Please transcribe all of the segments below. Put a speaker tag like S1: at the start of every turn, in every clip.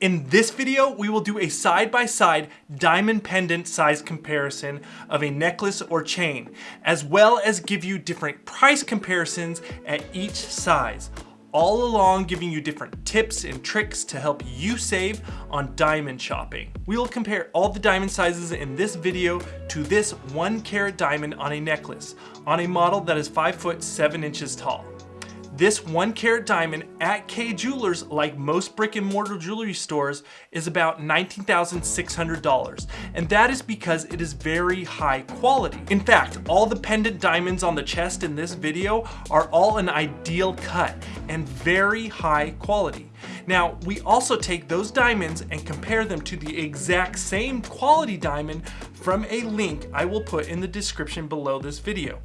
S1: In this video, we will do a side-by-side -side diamond pendant size comparison of a necklace or chain, as well as give you different price comparisons at each size, all along giving you different tips and tricks to help you save on diamond shopping. We will compare all the diamond sizes in this video to this one carat diamond on a necklace, on a model that is 5 foot 7 inches tall. This one carat diamond at Kay Jewelers, like most brick and mortar jewelry stores, is about $19,600. And that is because it is very high quality. In fact, all the pendant diamonds on the chest in this video are all an ideal cut and very high quality. Now, we also take those diamonds and compare them to the exact same quality diamond from a link I will put in the description below this video.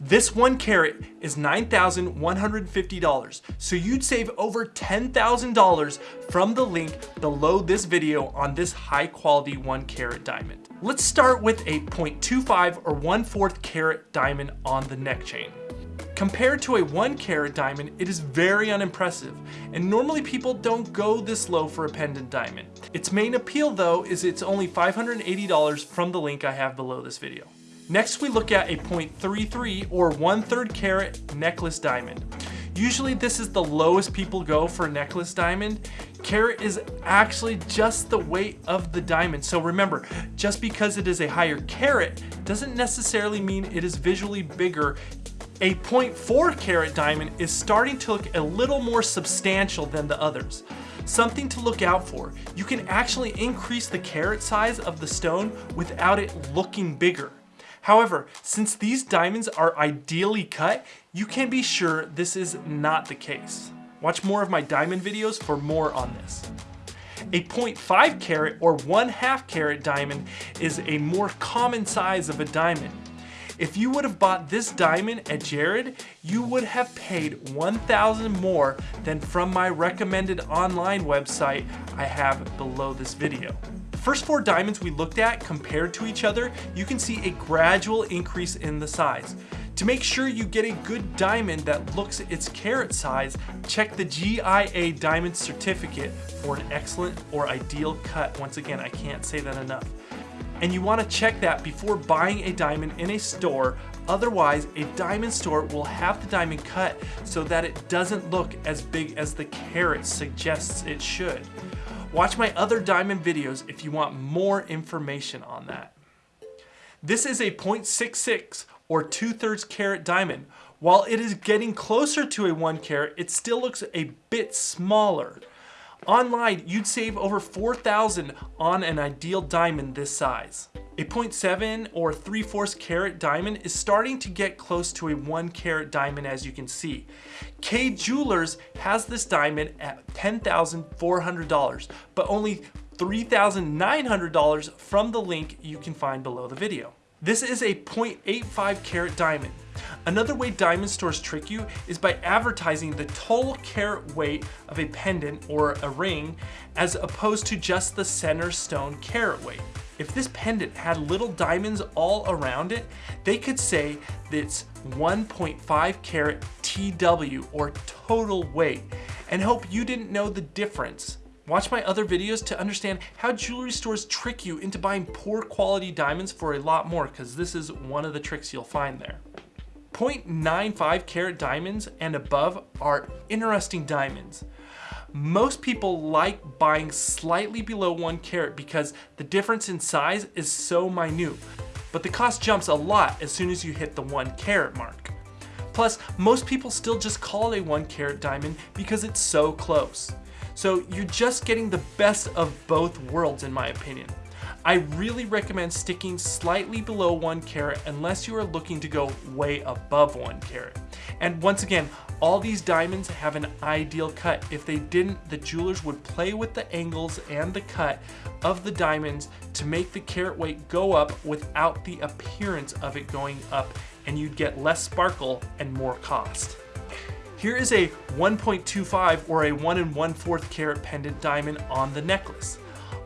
S1: This one carat is $9,150, so you'd save over $10,000 from the link below this video on this high quality one carat diamond. Let's start with a 0.25 or 1 4th carat diamond on the neck chain. Compared to a 1 carat diamond, it is very unimpressive, and normally people don't go this low for a pendant diamond. Its main appeal though is it's only $580 from the link I have below this video. Next we look at a 0.33 or 1 3rd carat necklace diamond. Usually this is the lowest people go for a necklace diamond. Carat is actually just the weight of the diamond. So remember, just because it is a higher carat doesn't necessarily mean it is visually bigger. A 0.4 carat diamond is starting to look a little more substantial than the others. Something to look out for. You can actually increase the carat size of the stone without it looking bigger. However, since these diamonds are ideally cut, you can be sure this is not the case. Watch more of my diamond videos for more on this. A 0.5 carat or 1 half carat diamond is a more common size of a diamond. If you would have bought this diamond at Jared, you would have paid 1,000 more than from my recommended online website I have below this video. First four diamonds we looked at compared to each other, you can see a gradual increase in the size. To make sure you get a good diamond that looks its carat size, check the GIA diamond certificate for an excellent or ideal cut. Once again, I can't say that enough. And you wanna check that before buying a diamond in a store, otherwise a diamond store will have the diamond cut so that it doesn't look as big as the carat suggests it should. Watch my other diamond videos if you want more information on that. This is a 0.66 or 2 thirds carat diamond. While it is getting closer to a 1 carat, it still looks a bit smaller. Online, you'd save over 4,000 on an ideal diamond this size. A 0.7 or 3 4 carat diamond is starting to get close to a 1 carat diamond as you can see. Kay Jewelers has this diamond at $10,400, but only $3,900 from the link you can find below the video. This is a 0.85 carat diamond. Another way diamond stores trick you is by advertising the total carat weight of a pendant or a ring as opposed to just the center stone carat weight. If this pendant had little diamonds all around it, they could say that it's 1.5 carat TW or total weight and hope you didn't know the difference. Watch my other videos to understand how jewelry stores trick you into buying poor quality diamonds for a lot more because this is one of the tricks you'll find there. 0.95 carat diamonds and above are interesting diamonds. Most people like buying slightly below one carat because the difference in size is so minute, but the cost jumps a lot as soon as you hit the one carat mark. Plus, most people still just call it a one carat diamond because it's so close. So you're just getting the best of both worlds in my opinion. I really recommend sticking slightly below one carat unless you are looking to go way above one carat. And once again, all these diamonds have an ideal cut. If they didn't, the jewelers would play with the angles and the cut of the diamonds to make the carat weight go up without the appearance of it going up and you'd get less sparkle and more cost. Here is a 1.25 or a 1 and 1 4th carat pendant diamond on the necklace.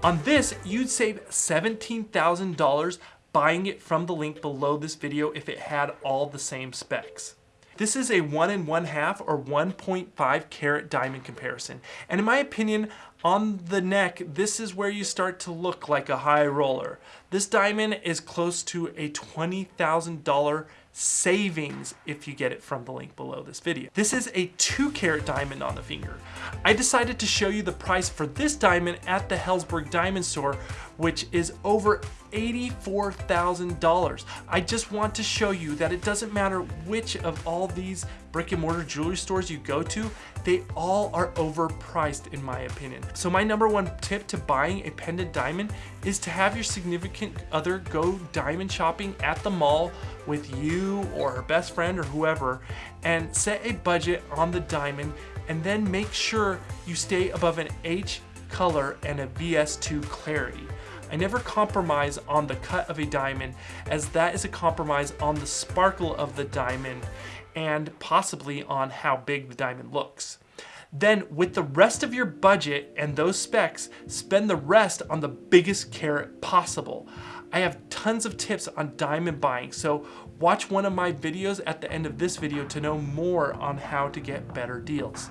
S1: On this, you'd save $17,000 buying it from the link below this video if it had all the same specs. This is a 1 and 1 half or 1.5 carat diamond comparison. And in my opinion, On the neck, this is where you start to look like a high roller. This diamond is close to a $20,000 savings if you get it from the link below this video. This is a two carat diamond on the finger. I decided to show you the price for this diamond at the Helzberg Diamond Store, which is over $84,000. I just want to show you that it doesn't matter which of all these brick and mortar jewelry stores you go to, they all are overpriced in my opinion. So my number one tip to buying a pendant diamond is to have your significant other go diamond shopping at the mall with you or her best friend or whoever and set a budget on the diamond and then make sure you stay above an H color and a VS2 clarity. I never compromise on the cut of a diamond as that is a compromise on the sparkle of the diamond and possibly on how big the diamond looks. Then with the rest of your budget and those specs, spend the rest on the biggest carat possible. I have tons of tips on diamond buying, so watch one of my videos at the end of this video to know more on how to get better deals.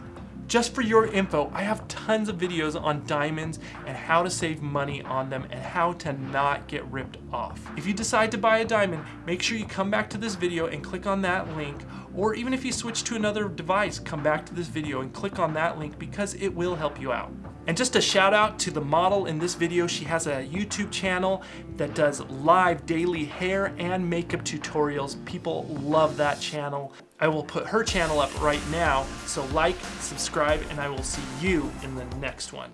S1: Just for your info, I have tons of videos on diamonds and how to save money on them and how to not get ripped off. If you decide to buy a diamond, make sure you come back to this video and click on that link or even if you switch to another device, come back to this video and click on that link because it will help you out. And just a shout out to the model in this video. She has a YouTube channel that does live daily hair and makeup tutorials. People love that channel. I will put her channel up right now. So like, subscribe, and I will see you in the next one.